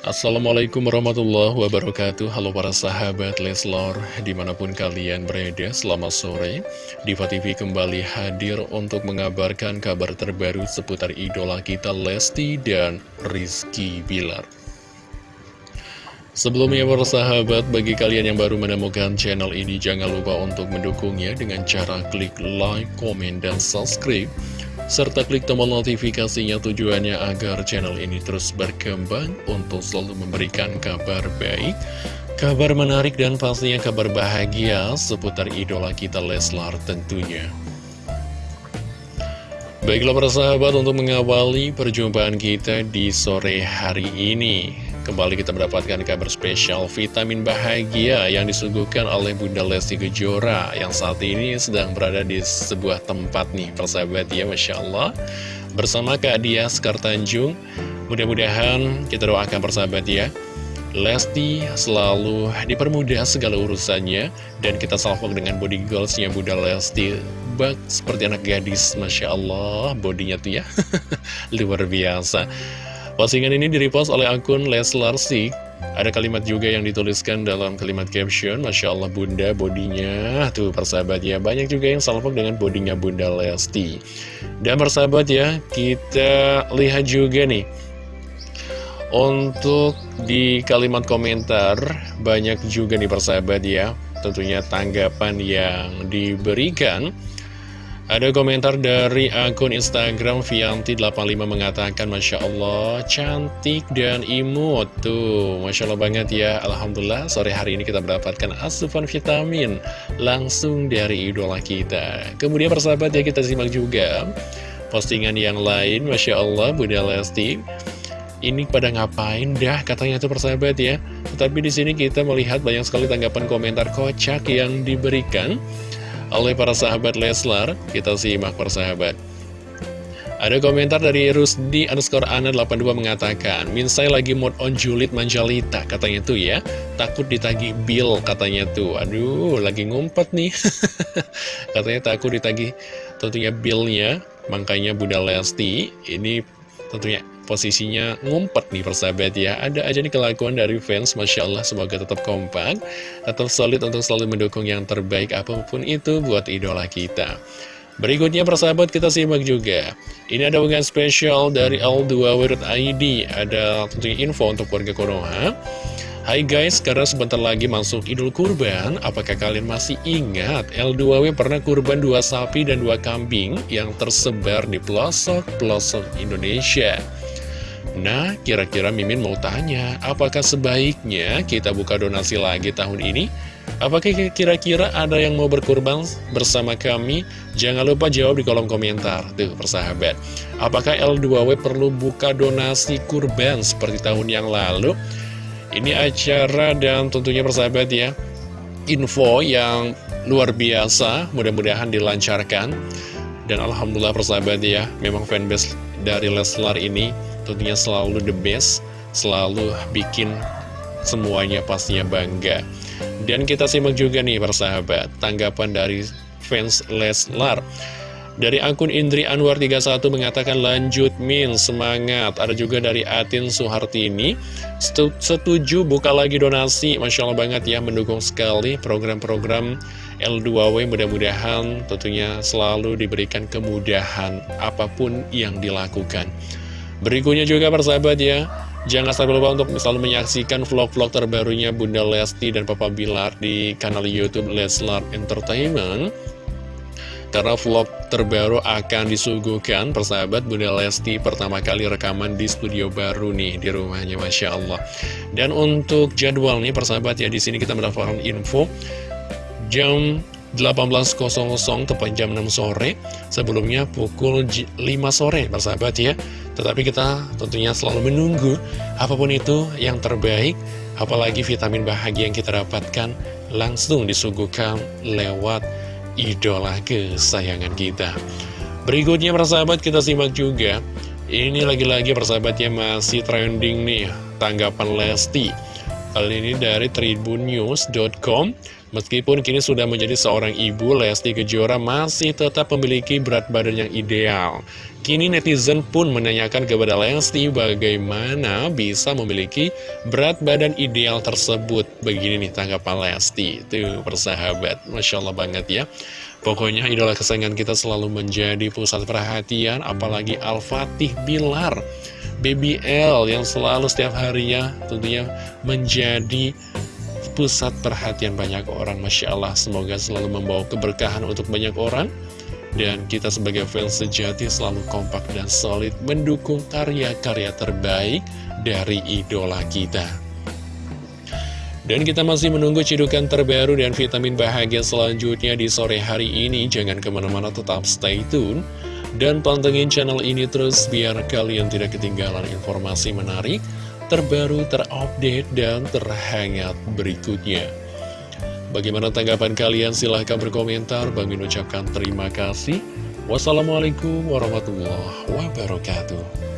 Assalamualaikum warahmatullahi wabarakatuh. Halo para sahabat Leslor Di mana pun kalian berada Selamat sore. Diva TV kembali hadir untuk mengabarkan kabar terbaru Seputar idola kita Lesti dan Rizky Bilar. Sebelumnya para sahabat Bagi kalian yang baru menemukan channel ini Jangan lupa untuk mendukungnya Dengan cara klik like, komen, dan subscribe serta klik tombol notifikasinya tujuannya agar channel ini terus berkembang untuk selalu memberikan kabar baik, kabar menarik dan pastinya kabar bahagia seputar idola kita Leslar tentunya. Baiklah para sahabat untuk mengawali perjumpaan kita di sore hari ini Kembali kita mendapatkan kabar spesial vitamin bahagia yang disuguhkan oleh Bunda Lesti Kejora Yang saat ini sedang berada di sebuah tempat nih persahabat ya Masya Allah. Bersama Kak Dia Sekar Tanjung Mudah-mudahan kita doakan persahabat ya Lesti selalu dipermudah segala urusannya Dan kita salvok dengan body goalsnya Bunda Lesti. Seperti anak gadis Masya Allah bodinya tuh ya Luar biasa Postingan ini direpost oleh akun Leslar Sik. Ada kalimat juga yang dituliskan dalam kalimat caption Masya Allah bunda bodinya. Tuh persahabat ya Banyak juga yang salvok dengan bodinya bunda Lesti. Dan persahabat ya Kita lihat juga nih. Untuk di kalimat komentar Banyak juga nih persahabat ya Tentunya tanggapan yang diberikan ada komentar dari akun Instagram Vianti85 mengatakan Masya Allah cantik dan imut Tuh. Masya Allah banget ya. Alhamdulillah sore hari ini kita mendapatkan asupan vitamin Langsung dari idola kita. Kemudian persahabat ya kita simak juga Postingan yang lain. Masya Allah Bunda Lesti ini pada ngapain dah? Katanya itu persahabat ya. Tetapi di sini kita melihat banyak sekali tanggapan komentar kocak yang diberikan oleh para sahabat Leslar. Kita simak persahabat. Ada komentar dari Rusdi underscore Ana 82 mengatakan Minsai lagi mod on julid manjalita katanya tuh ya Takut ditagi bill katanya tuh Aduh lagi ngumpet nih Katanya takut ditagi tentunya billnya Makanya Bunda Lesti ini tentunya posisinya ngumpet nih persahabat ya. Ada aja nih kelakuan dari fans Masya Allah semoga tetap kompak Tetap solid untuk selalu mendukung yang terbaik apa pun itu buat idola kita. Berikutnya persahabat kita simak juga. Ini ada unggahan spesial dari L2W.id Ada tentunya info untuk warga Konoha. Hai guys, karena sebentar lagi masuk Idul Kurban, apakah kalian masih ingat L2W pernah kurban dua sapi dan dua kambing yang tersebar di pelosok-pelosok Indonesia? Nah, kira-kira Mimin mau tanya, apakah sebaiknya kita buka donasi lagi tahun ini? Apakah kira-kira ada yang mau berkurban bersama kami? Jangan lupa jawab di kolom komentar. Tuh, persahabat. Apakah L2W perlu buka donasi kurban seperti tahun yang lalu? Ini acara dan tentunya persahabat ya, info yang luar biasa, mudah-mudahan dilancarkan. Dan Alhamdulillah persahabat ya, memang fanbase dari Leslar ini tentunya selalu the best, selalu bikin semuanya pastinya bangga. Dan kita simak juga nih persahabat, tanggapan dari fans Leslar. Dari akun Indri Anwar 31 mengatakan lanjut min semangat Ada juga dari Atin Suhartini Setuju buka lagi donasi Masya Allah banget ya mendukung sekali program-program L2W Mudah-mudahan tentunya selalu diberikan kemudahan apa pun yang dilakukan Berikutnya juga persahabat ya. Jangan sampai lupa untuk selalu menyaksikan vlog-vlog terbarunya Bunda Lesti dan Papa Bilar di kanal Youtube Leslar Entertainment. Karena vlog terbaru akan disuguhkan persahabat Bunda Lesti pertama kali rekaman di studio baru nih di rumahnya Masya Allah. Dan untuk jadwal nih persahabat ya di sini kita mendapatkan info Jam 18.00 tepat jam 6 sore. Sebelumnya pukul 5 sore persahabat ya. Tetapi kita tentunya selalu menunggu Apa pun itu yang terbaik Apalagi vitamin bahagia yang kita dapatkan Langsung disuguhkan lewat idola kesayangan kita. Berikutnya persahabat kita simak juga. Ini lagi-lagi persahabatnya masih trending nih. Tanggapan Lesti. Kali ini dari tribunnews.com Meskipun kini sudah menjadi seorang ibu, Lesti Kejora masih tetap memiliki berat badan yang ideal. Kini netizen pun menanyakan kepada Lesti bagaimana bisa memiliki berat badan ideal tersebut. Begini nih tanggapan Lesti. Tuh persahabat, Masya Allah banget ya. Pokoknya idola kesayangan kita selalu menjadi pusat perhatian, apalagi Al-Fatih Bilar. BBL yang selalu setiap harinya tentunya menjadi pusat perhatian banyak orang Masya Allah. Semoga selalu membawa keberkahan untuk banyak orang. Dan kita sebagai fans sejati selalu kompak dan solid mendukung karya-karya terbaik dari idola kita. Dan kita masih menunggu cidukan terbaru dan vitamin bahagia selanjutnya di sore hari ini. Jangan ke mana-mana tetap stay tune. Dan pantengin channel ini terus biar kalian tidak ketinggalan informasi menarik terbaru, terupdate, dan terhangat berikutnya. Bagaimana tanggapan kalian? Silahkan berkomentar. Bang Min ucapkan terima kasih. Wassalamualaikum warahmatullahi wabarakatuh.